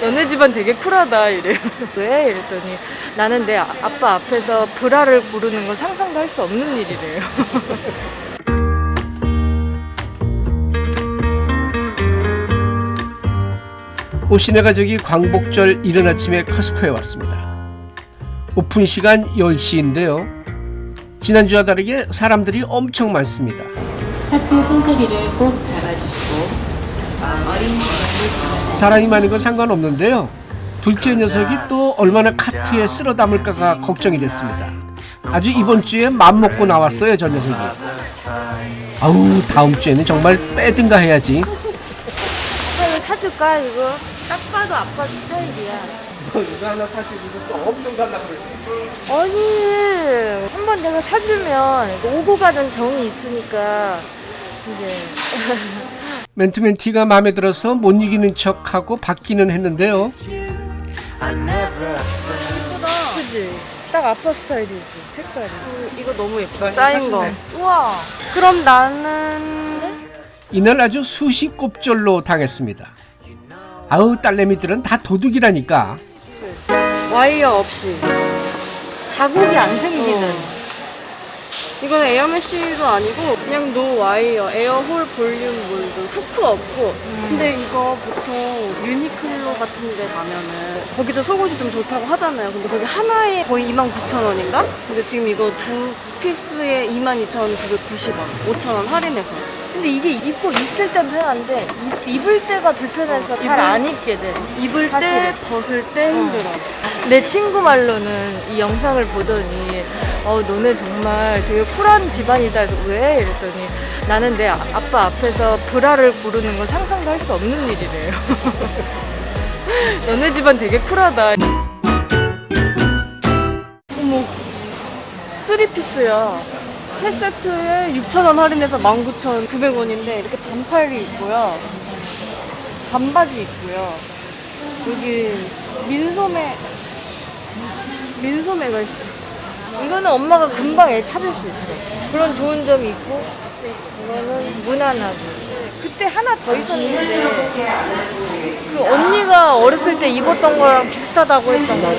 너네 집안 되게 쿨하다 이래요. 왜? 이랬더니 나는 내 아- 아빠 앞에서 브라를 부르는 건 상상도 할 수 없는 일이래요. 오신의 가족이 광복절 이른 아침에 커스코에 왔습니다. 오픈 시간 10시인데요. 지난주와 다르게 사람들이 엄청 많습니다. 카트 손잡이를 꼭 잡아주시고 사람이 많은 건 상관없는데요. 둘째 녀석이 또 얼마나 카트에 쓸어 담을까가 걱정이 됐습니다. 아주 이번 주에 맘 먹고 나왔어요, 저 녀석이. 아우, 다음 주에는 정말 빼든가 해야지. 아빠를 사줄까 이거? 딱 봐도 아빠 스타일이야. 이거 하나 사주고서 또 엄청 살라 그러지. 아니 한 번 내가 사주면 오고 가는 정이 있으니까 이제 맨투맨 티가 마음에 들어서 못 이기는 척하고 받기는 했는데요. 그지? 딱 아빠 스타일이지 색깔이. 이거 너무 예뻐. 짜인 거. 사실네. 우와. 그럼 나는 이날 아주 수시 꼽절로 당했습니다. 아우 딸내미들은 다 도둑이라니까. 와이어 없이 자국이 안 생기는. 이거는 air mesh도 아니고 그냥 no wire air hole volume mold 후크 없고. 근데 이거 보통 유니클로 같은 데 가면은 거기도 속옷이 좀 좋다고 하잖아요. 근데 거기 하나에 거의 29,000원인가? 근데 지금 이거 두 피스에 22,990원 5,000원 할인해서. 근데 이게 입고 있을 땐 편한데 입- 입을 때가 불편해서 잘 안 입게 돼. 입을 때 벗을 때 힘들어. 내 친구 말로는 이 영상을 보더니 어 너네 정말 되게 쿨한 집안이다. 해서 왜? 이랬더니 나는 내 아- 아빠 앞에서 브라를 부르는 건 상상도 할 수 없는 일이래요. 너네 집안 되게 쿨하다. 어머 쓰리피스야. 세 세트에 6,000원 할인해서 19,900원인데 이렇게 반팔이 있고요. 반바지 있고요. 여기 민소매 민소매가 있어. 이거는 엄마가 금방 애 찾을 수 있어. 그런 좋은 점이 있고, 이거는 무난하고. 그때 하나 더 있었는데, 그 언니가 어렸을 때 입었던 거랑 비슷하다고 했던 거.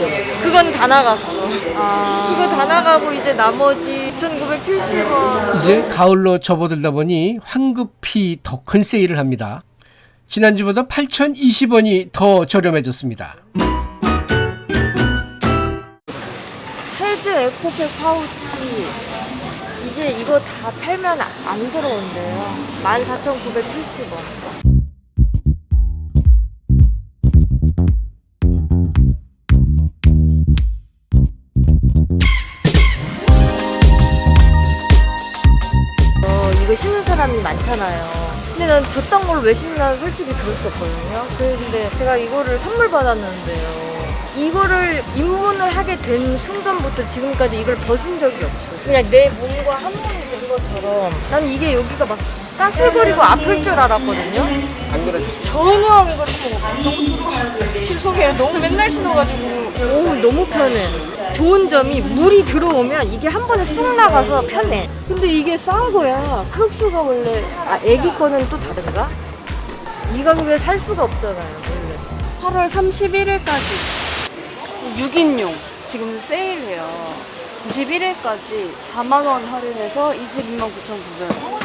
그건 다 나갔어. 그거 다 나가고 이제 나머지 2,970원. 이제 가을로 접어들다 보니 황급히 더 큰 세일을 합니다. 지난주보다 8,020원이 더 저렴해졌습니다. 에코백 파우치 이제 이거 다 팔면 안 들어온대요 14,970원 어, 이거 신는 사람이 많잖아요. 근데 난 줬던 걸 왜 신나 솔직히 그럴 수 없거든요. 근데 제가 이거를 선물 받았는데요. 이거를 입문을 하게 된 순간부터 지금까지 이걸 벗은 적이 없어. 그냥 내 몸과 한 몸이 된 것처럼. 난 이게 여기가 막 까슬거리고 아플 줄 알았거든요. 안 그렇지? 전혀 이거 너무 죄송해요. 너무 맨날 신어가지고 오 너무 편해. 좋은 점이 물이 들어오면 이게 한 번에 쑥 나가서 편해. 근데 이게 싼 거야. 크롭트가 원래 아 애기 거는 또 다른가? 이 가격에 살 수가 없잖아요. 원래. 8월 31일까지 6인용 지금 세일해요 91일까지 4만원 할인해서 22만 9,900원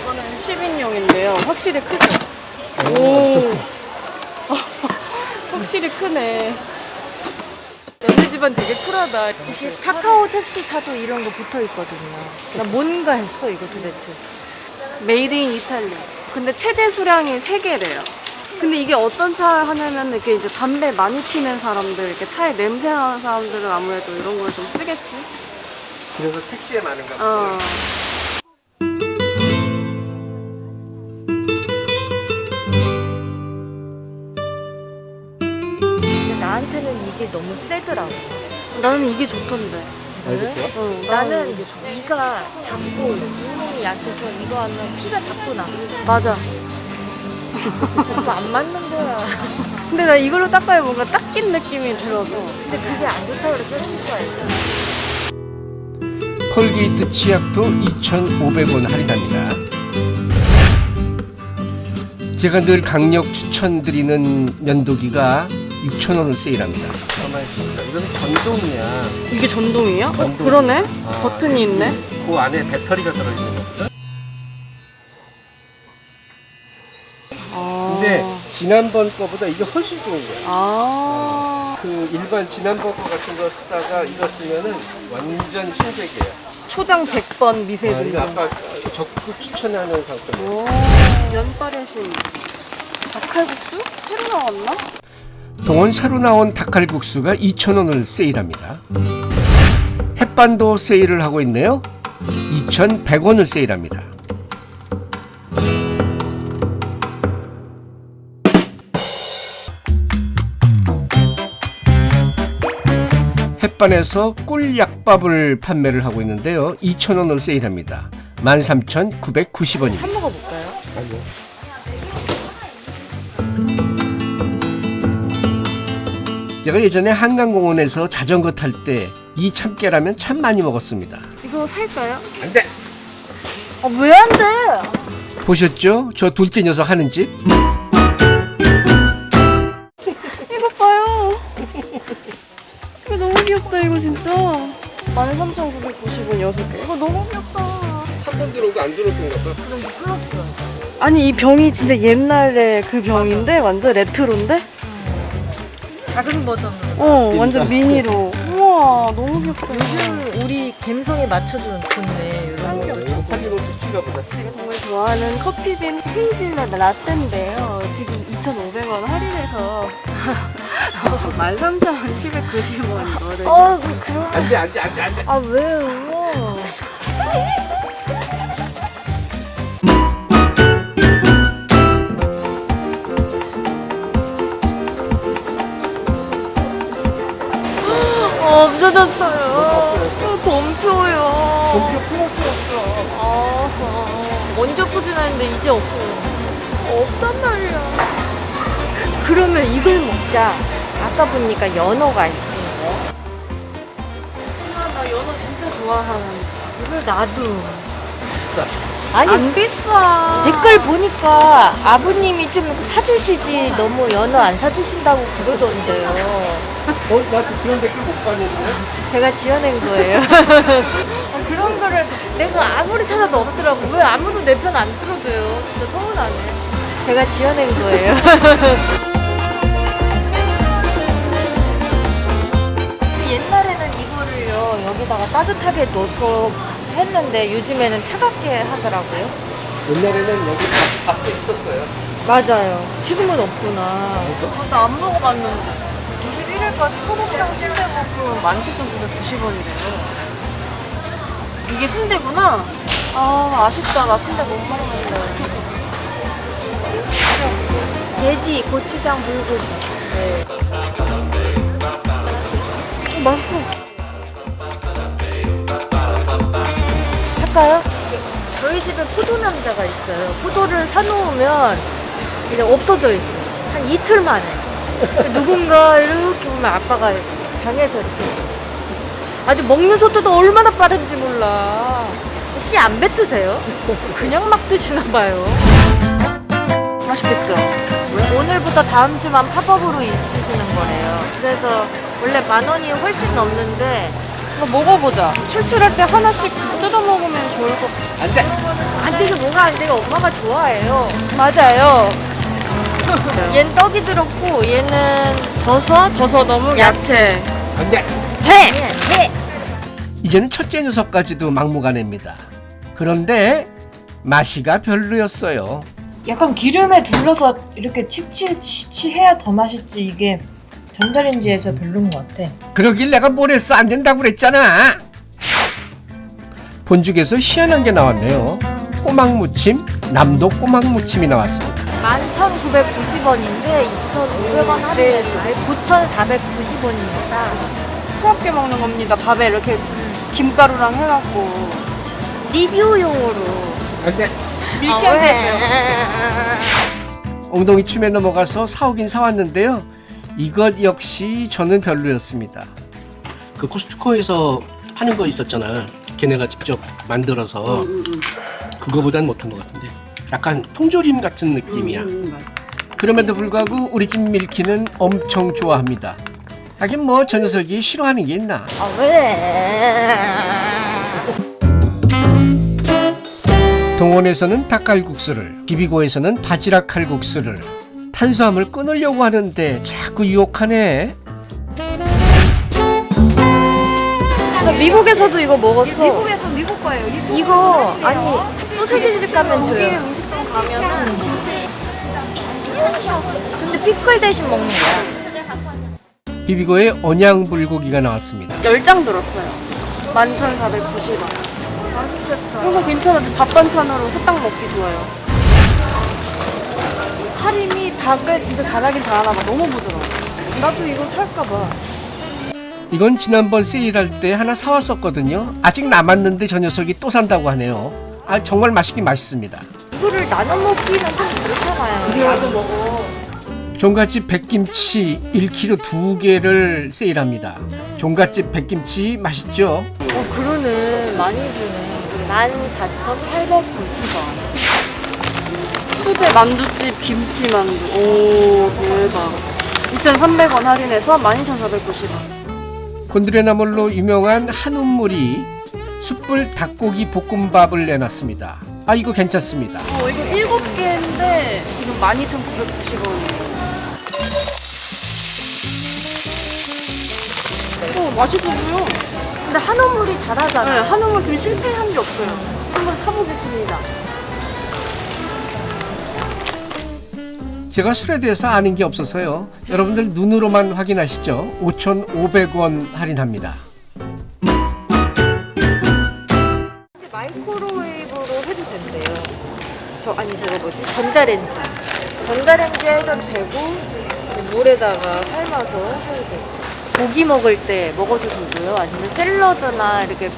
이거는 10인용인데요 확실히 크죠? 오 확실히 크네 너네 집안 되게 쿨하다. 이게 카카오 택시 타도 이런 거 붙어 있거든요. 나 뭔가 했어 이거 도대체. made in Italy 근데 최대 수량이 3개래요 근데 이게 어떤 차 하냐면 이렇게 이제 담배 많이 피는 사람들 이렇게 차에 냄새 나는 사람들은 아무래도 이런 걸 좀 쓰겠지 그래서 택시에 많은가 어. 근데 나한테는 이게 너무 세더라고. 나는 이게 좋던데 그래? 어, 나는 이가 작고 잇몸이 약해서 이거 하면 피가 자꾸 나. 맞아 안 맞는 거야. 근데 나 이걸로 닦아야 뭔가 닦인 느낌이 들어서 근데 그게 안 좋다고 그랬어 친구가. 콜게이트 치약도 2,500원 할인합니다. 제가 늘 강력 추천드리는 면도기가 6,000원을 세일합니다. 있습니다. 이건 전동이야. 이게 전동이야? 어, 전동. 그러네. 아, 버튼이 있네. 그 안에 배터리가 들어있는 거거든. 아. 근데 지난번 거보다 이게 훨씬 좋은 거야. 아. 그 일반 지난번 거 같은 거 쓰다가 이거 쓰면은 완전 신세계야. 초당 100번 아, 미세중. 이거 아까 적극 추천하는 상품. 오. 면발의 신. 닭칼국수? 새로 나왔나? 동원 새로 나온 닭칼국수가 2,000원을 세일합니다. 햇반도 세일을 하고 있네요. 2,100원을 세일합니다. 햇반에서 꿀약밥을 판매를 하고 있는데요. 2,000원을 세일합니다. 13,990원입니다. 한 먹어볼까요? 아니요. 제가 예전에 한강공원에서 자전거 탈 때 이 참깨라면 참 많이 먹었습니다. 이거 살까요? 안 돼! 아, 왜 안 돼? 보셨죠? 저 둘째 녀석 하는 짓? 귀엽다, 이거 진짜. 13,990원 6개. 이거 너무 귀엽다. 한 번 들어오고 안 들어오는가 봐. 아니, 이 병이 진짜 옛날에 그 병인데? 완전 레트로인데? 작은 버전으로 어, 완전 미니로. 우와, 너무 귀엽다. 요즘 우리 감성에 맞춰주는 좋네 이런 거 보다. 제가 정말 좋아하는 커피빈 헤이즐넛 라떼인데요. 13,790원 이거를. 어 그- 그런 안 돼, 안 돼, 안 돼, 안 돼. 아 왜요 어, 없어졌어요 덤표요 덤표 플러스였어. 아, 먼저 포진하는데 이제 없어요 없단 말이야 그러면 이걸 먹자. 아까 보니까 연어가 있대. 아, 나 연어 진짜 좋아하는데. 이걸 나도 비싸. 아니 안 비싸. 댓글 보니까 아버님이 좀 사주시지 너무 연어 안 사주신다고 그러던데요. 어, 나 그런 댓글 못 봤는데? 제가 지어낸 거예요. 아, 그런 거를 내가 아무리 찾아도 없더라고. 왜 아무도 내 편 안 들어줘요? 진짜 서운하네. 제가 지어낸 거예요. 여기다가 따뜻하게 넣어서 했는데 요즘에는 차갑게 하더라고요. 옛날에는 여기 밥, 밥도 있었어요. 맞아요. 지금은 없구나. 나안 먹어봤는데. 21일까지 소곱창 순대볶음 17,990원이래요. 이게 순대구나? 아, 아쉽다. 나 순대 못 먹는데. 돼지, 고추장, 불고기. 어, 맛있어. 할까요? 저희 집에 포도 남자가 있어요. 포도를 사놓으면 이제 없어져 있어요. 한 이틀 만에. 누군가 이렇게 보면 아빠가 방에서 이렇게. 아주 먹는 속도도 얼마나 빠른지 몰라. 씨 안 뱉으세요? 그냥 막 드시나 봐요. 맛있겠죠? 오늘부터 다음 주만 팝업으로 있으시는 거래요. 그래서 원래 만 원이 훨씬 넘는데 이거 먹어보자. 출출할 때 하나씩 뜯어 먹으면 좋을 것 같아. 안 돼! 안 되게 뭐가 안 되게 엄마가 좋아해요. 맞아요. 얘는 떡이 들었고 얘는 버섯, 버섯 어묵, 야채. 안 돼! 회! 네. 이제는 첫째 녀석까지도 막무가내입니다. 그런데 맛이가 별로였어요. 약간 기름에 둘러서 이렇게 칙칙치치해야 더 맛있지 이게 전자레인지에서 별로인 것 같아. 그러길 내가 뭘 했어 안 된다고 그랬잖아. 본죽에서 희한한 게 나왔네요. 꼬막무침, 남도 꼬막무침이 나왔습니다. 11,990원인데 2,500원 할인해서 9,490원입니다. 부드럽게 먹는 겁니다. 밥에 이렇게 김가루랑 해갖고. 리뷰용으로. 안 돼! 밀키한 데 엉덩이 춤에 넘어가서 사오긴 사왔는데요. 이것 역시 저는 별로였습니다. 그 코스트코에서 파는 거 있었잖아. 걔네가 직접 만들어서 그거보단 못한 것 같은데. 약간 통조림 같은 느낌이야. 그럼에도 불구하고 우리 집 밀키는 엄청 좋아합니다. 하긴 뭐 저 녀석이 싫어하는 게 있나? 아, 왜? 동원에서는 닭갈국수를, 비비고에서는 바지락 칼국수를, 탄수화물 끊으려고 하는데 자꾸 유혹하네. 미국에서도 이거 먹었어. 미국에서 미국 거예요. 이거 아니 소시지 집 가면 줘요. 음식점 가면은 근데 피클 대신 먹는 거야. 비비고의 언양 불고기가 나왔습니다. 10장 들었어요. 11,490원. 이거 괜찮아. 밥 반찬으로 후딱 먹기 좋아요. 할인이 닭을 진짜 잘하긴 잘하나 봐. 너무 부드러워. 나도 이거 살까 봐. 이건 지난번 세일할 때 하나 사왔었거든요. 아직 남았는데 저 녀석이 또 산다고 하네요. 아 정말 맛있긴 맛있습니다. 이거를 나눠 먹기는 좀 그렇잖아요. 집에 와서 먹어. 종갓집 백김치 1kg 두 개를 세일합니다. 종갓집 백김치 맛있죠? 어 그러네. 많이 주네. 14,890원. 수제 만두집 김치 만두. 오, 대박. 2,300원 할인해서 12,490원. 곤드레나물로 유명한 한우물이 숯불 닭고기 볶음밥을 내놨습니다. 아 이거 괜찮습니다. 어, 이거 7개인데 지금 12,990원이에요. 어, 맛있어요. 근데 한우물이 잘하잖아. 네, 한우물 지금 실패한 게 없어요. 한번 사보겠습니다. 제가 술에 대해서 아는 게 없어서요. 여러분들 눈으로만 확인하시죠. 5,500원 할인합니다. 마이크로웨이브로 해도 된대요. 저 아니 저거 뭐지? 전자레인지. 전자레인지 해도 되고 물에다가 삶아서 해도 되고. 고기 먹을 때 먹어도 되고요. 아니면 샐러드나 이렇게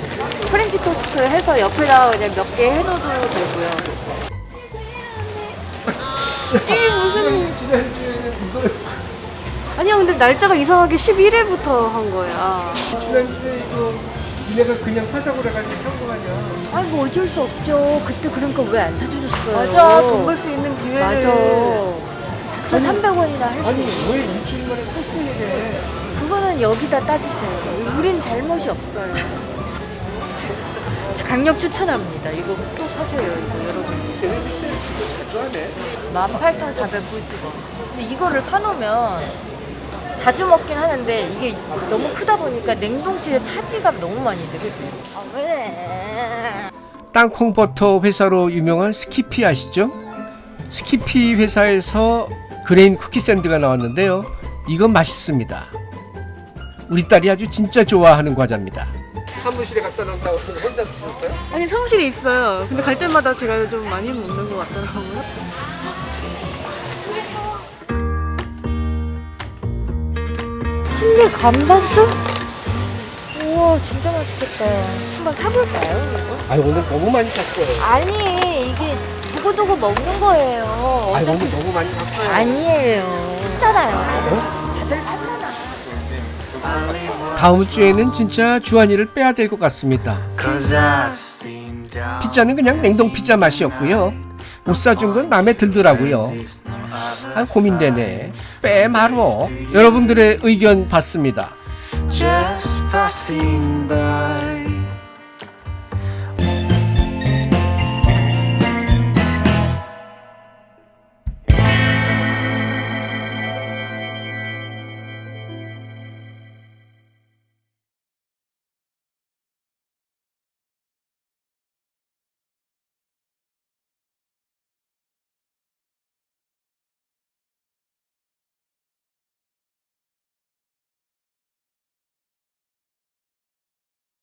프렌치 토스트 해서 옆에다가 그냥 몇 개 해둬도 되고요. 아니야, 근데 날짜가 이상하게 11일부터 한 거야. 지난주에 이거 니네가 그냥 사자고 그래가지고 산거 아니야. 아니 뭐 어쩔 수 없죠. 그때 그러니까 왜 안 사주셨어요? 맞아, 돈 벌 수 있는 기회를. 맞아. 4,300원이나 할 수 아니. 왜 일주일 만에 컸으니까 그거는 여기다 따지세요. 우린 잘못이 없어요. 강력 추천합니다. 이거 또 사세요, 이거 여러분. 18,490원. 근데 이거를 사놓으면 자주 먹긴 하는데 이게 너무 크다 보니까 냉동실에 차지가 너무 많이 돼, 그지? 아, 왜? 땅콩버터 회사로 유명한 스키피 아시죠? 스키피 회사에서 grain 쿠키 샌드가 나왔는데요. 이건 맛있습니다. 우리 딸이 아주 진짜 좋아하는 과자입니다. 사무실에 갖다 놓는다고 혼자 드셨어요? 아니, 사무실에 있어요. 근데 갈 때마다 제가 좀 많이 먹는 것 같더라고요. 칠리 감바스? 우와, 진짜 맛있겠다. 한번 사볼까요, 이거? 아 오늘 너무 많이 샀어요. 아니, 이게 두고두고 먹는 거예요. 아 오늘 너무 많이 샀어요. 아니에요. 샀잖아요. 다들 샀잖아. 다음 주에는 진짜 주한이를 빼야 될 것 같습니다. 피자는 그냥 냉동 피자 맛이었고요. 못 사준 건 마음에 들더라고요. 아 고민되네. 빼 말어. 여러분들의 의견 받습니다.